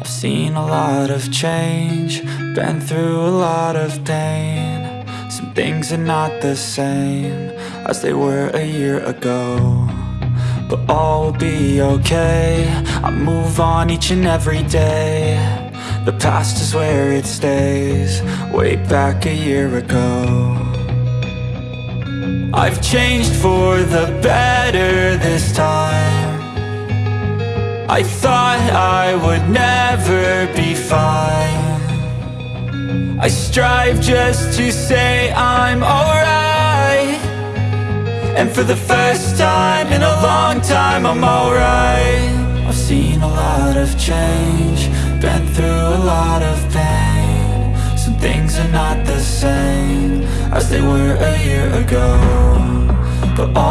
I've seen a lot of change, been through a lot of pain. Some things are not the same as they were a year ago. But all will be okay, I move on each and every day. The past is where it stays, way back a year ago. I've changed for the better this time. I thought I would never be fine. I strive just to say I'm alright. And for the first time in a long time I'm alright. I've seen a lot of change Been through a lot of pain. Some things are not the same As they were a year ago. But all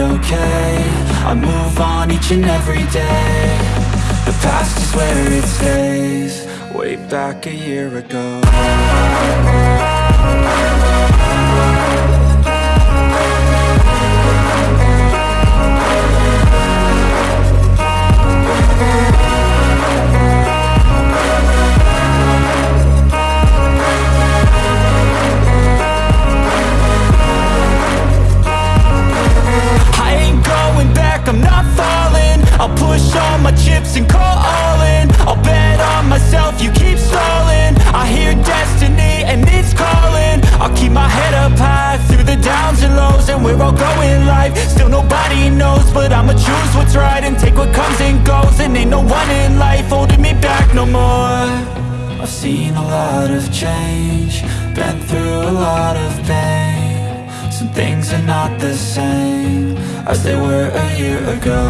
okay. I move on each and every day. The past is where it stays. Way back a year ago seen a lot of change Been through a lot of pain. Some things are not the same As they were a year ago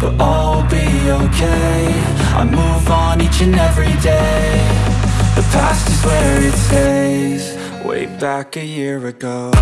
But all will be okay. I move on each and every day. The past is where it stays Way back a year ago